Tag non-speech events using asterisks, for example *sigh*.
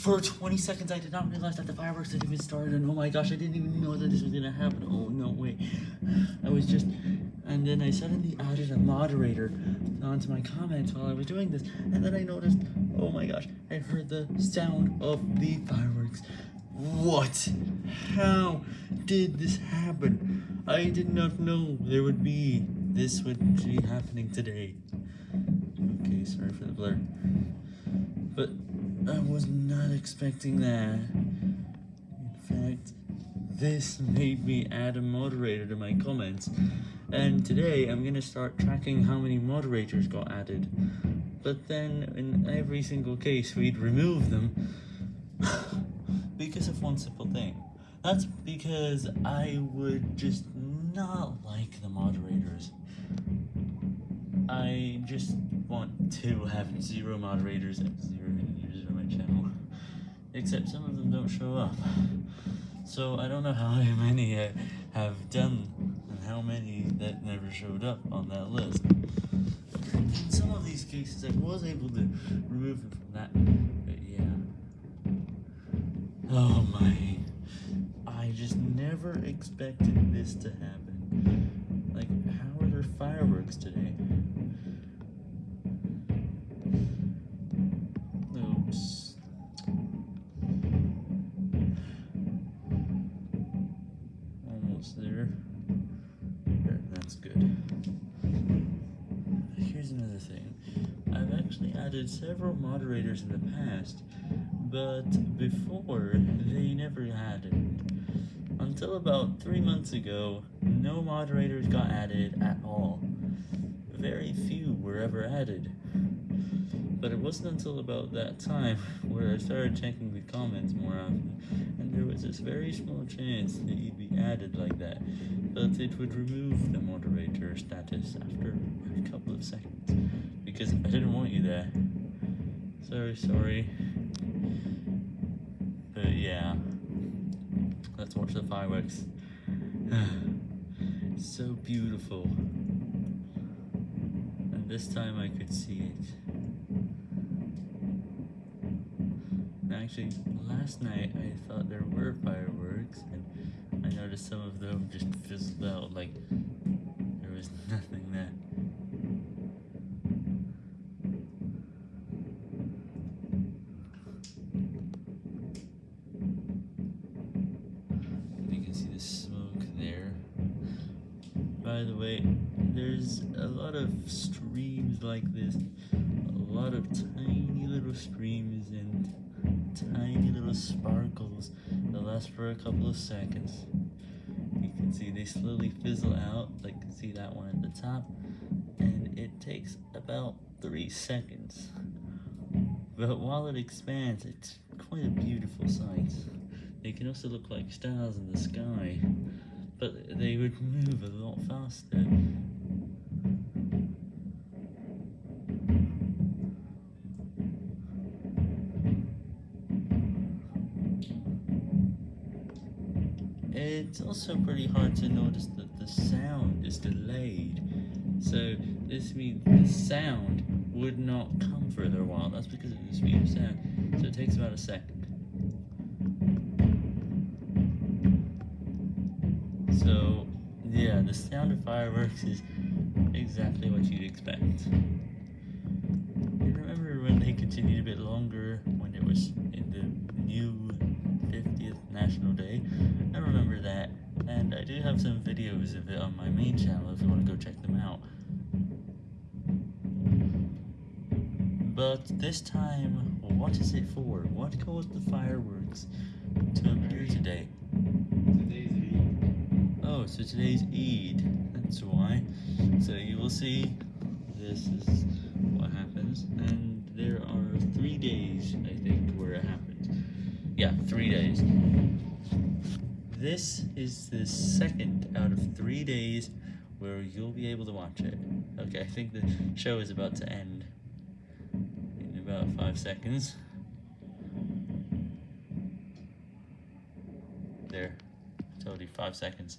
For 20 seconds, I did not realize that the fireworks had even started, and oh my gosh, I didn't even know that this was gonna happen. Oh, no, way. I was just... And then I suddenly added a moderator onto my comments while I was doing this, and then I noticed, oh my gosh, I heard the sound of the fireworks. What? How did this happen? I did not know there would be... This would be happening today. Okay, sorry for the blur. But I was not expecting that. In fact, this made me add a moderator to my comments. And today, I'm gonna start tracking how many moderators got added. But then, in every single case, we'd remove them. *laughs* because of one simple thing. That's because I would just not like the moderators. I just to have zero moderators and zero users on my channel. Except some of them don't show up. So I don't know how *laughs* many I have done and how many that never showed up on that list. In some of these cases I was able to remove them from that, but yeah. Oh my. I just never expected this to happen. Like, how are there fireworks today? Actually added several moderators in the past, but before, they never had it. Until about three months ago, no moderators got added at all. Very few were ever added. But it wasn't until about that time where I started checking the comments more often, and there was this very small chance that you'd be added like that, but it would remove the moderator status after a couple of seconds, because I didn't want you there. Sorry, sorry. But yeah, let's watch the fireworks. *sighs* so beautiful. This time I could see it. Actually, last night I thought there were fireworks, and I noticed some of them just fizzled out, like there was *laughs* nothing there. You can see the smoke there. By the way, there's a lot of streams like this, a lot of tiny little streams and tiny little sparkles that last for a couple of seconds. You can see they slowly fizzle out, like see that one at the top, and it takes about 3 seconds. But while it expands, it's quite a beautiful sight. They can also look like stars in the sky, but they would move a lot faster. It's also pretty hard to notice that the sound is delayed. So this means the sound would not come for a little while. That's because of the speed of sound. So it takes about a second. So yeah, the sound of fireworks is exactly what you'd expect. You remember when they continued a bit longer when it was in the new 50th National Day? I remember that, and I do have some videos of it on my main channel if you want to go check them out. But this time, what is it for? What caused the fireworks to appear today? Today's Eid. Oh, so today's Eid. That's why. So you will see this is what happens, and there are three days, I think, where it happens. Yeah, three days. This is the second out of three days where you'll be able to watch it. Okay, I think the show is about to end in about five seconds. There, you five seconds.